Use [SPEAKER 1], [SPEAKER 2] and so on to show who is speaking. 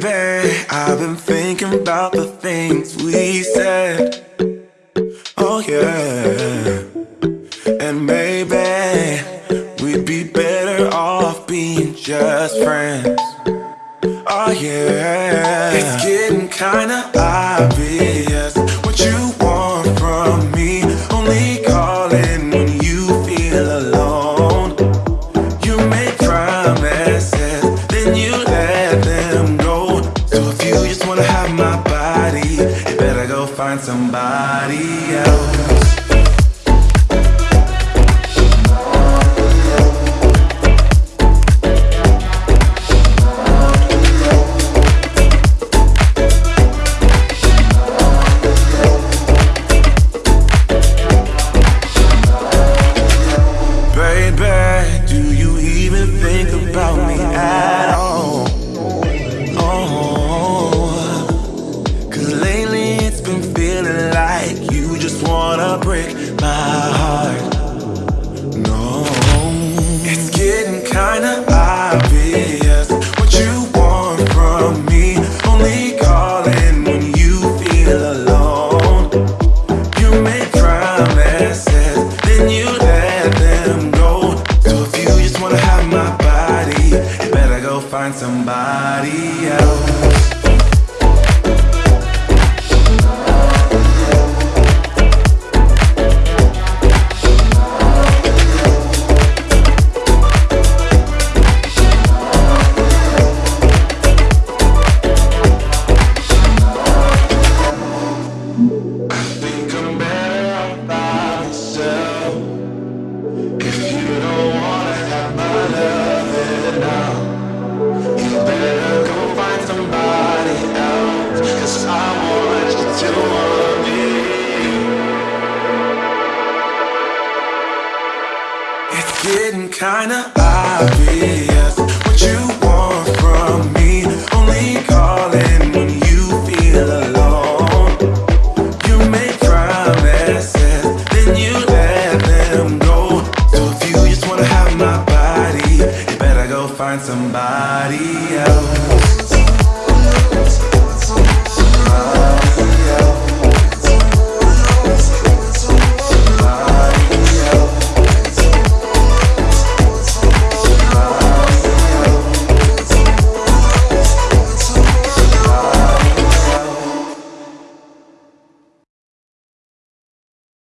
[SPEAKER 1] Baby, I've been thinking about the things we said. Oh yeah. And maybe we'd be better off being just friends. Oh yeah. It's getting kinda obvious. Find somebody else. Feeling like you just wanna break my heart. No, it's getting kinda obvious what you want from me. Only calling when you feel alone. You make promises, then you let them go. So if you just wanna have my body, you better go find somebody else. Getting kinda obvious what you want from me. Only calling when you feel alone. You make promises, then you let them go. So if you just wanna have my body, you better go find somebody else.